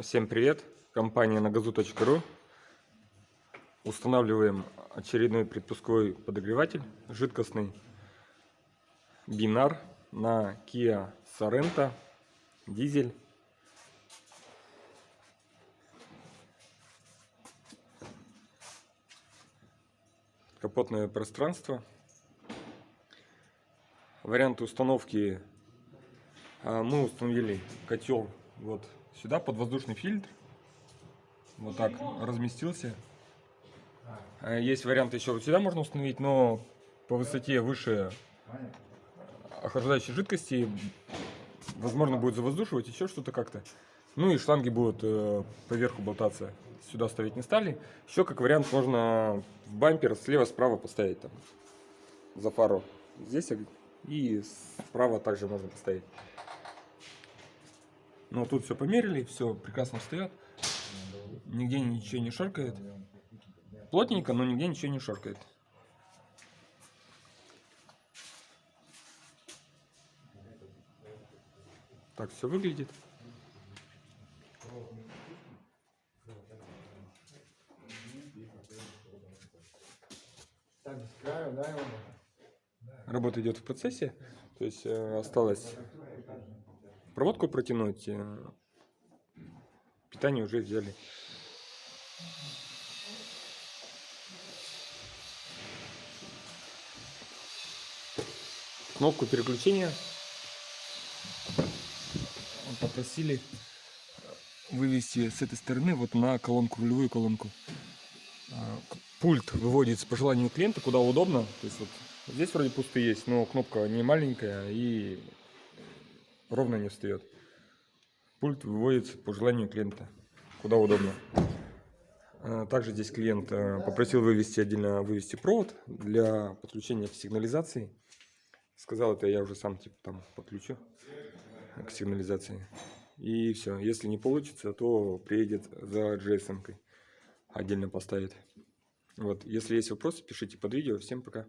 Всем привет! Компания nagazu.ru Устанавливаем очередной предпусковой подогреватель жидкостный бинар на Kia Sorento дизель. Капотное пространство. Варианты установки а, мы установили котел вот сюда под воздушный фильтр. Вот так разместился. А, есть вариант еще вот сюда можно установить, но по высоте выше охлаждающей жидкости возможно будет завоздушивать еще что-то как-то. Ну и шланги будут э, поверху болтаться. Сюда ставить не стали. Еще как вариант можно в бампер слева-справа поставить там за фару. Здесь и справа также можно поставить. Но тут все померили, все прекрасно встает. Нигде ничего не шоркает. Плотненько, но нигде ничего не шоркает. Так все выглядит. Работа идет в процессе, то есть э, осталось проводку протянуть, э, питание уже взяли. Кнопку переключения попросили вывести с этой стороны вот на колонку, рулевую колонку. А, пульт выводится по желанию клиента, куда удобно. То есть вот здесь вроде пусты есть, но кнопка не маленькая и ровно не встает. Пульт выводится по желанию клиента, куда удобно. А, также здесь клиент э, попросил вывести отдельно вывести провод для подключения к сигнализации. Сказал это я уже сам типа там подключу к сигнализации. И все. Если не получится, то приедет за GSM. -кой. Отдельно поставит. Вот. Если есть вопросы, пишите под видео. Всем пока.